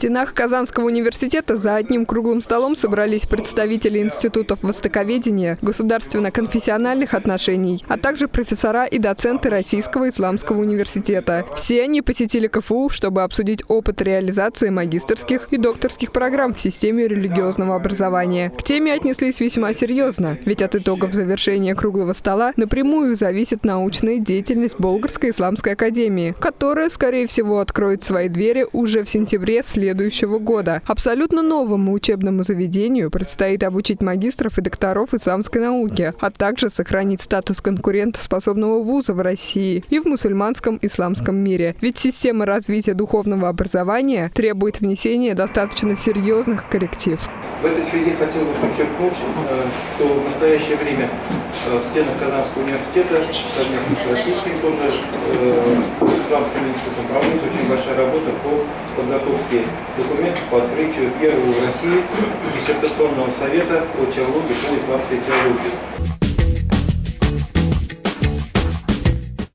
стенах Казанского университета за одним круглым столом собрались представители институтов востоковедения, государственно-конфессиональных отношений, а также профессора и доценты Российского исламского университета. Все они посетили КФУ, чтобы обсудить опыт реализации магистрских и докторских программ в системе религиозного образования. К теме отнеслись весьма серьезно, ведь от итогов завершения круглого стола напрямую зависит научная деятельность Болгарской исламской академии, которая, скорее всего, откроет свои двери уже в сентябре следующего следующего года. Абсолютно новому учебному заведению предстоит обучить магистров и докторов исламской науки, а также сохранить статус конкурентоспособного вуза в России и в мусульманском исламском мире. Ведь система развития духовного образования требует внесения достаточно серьезных корректив. В этой связи хотел бы подчеркнуть, э, что в настоящее время э, в стенах Казанского университета совместно с российским тоже э, исламским институтом проводится очень большая работа по подготовке документов по открытию первого в России диссертационного совета по теологии, по исламской теологии.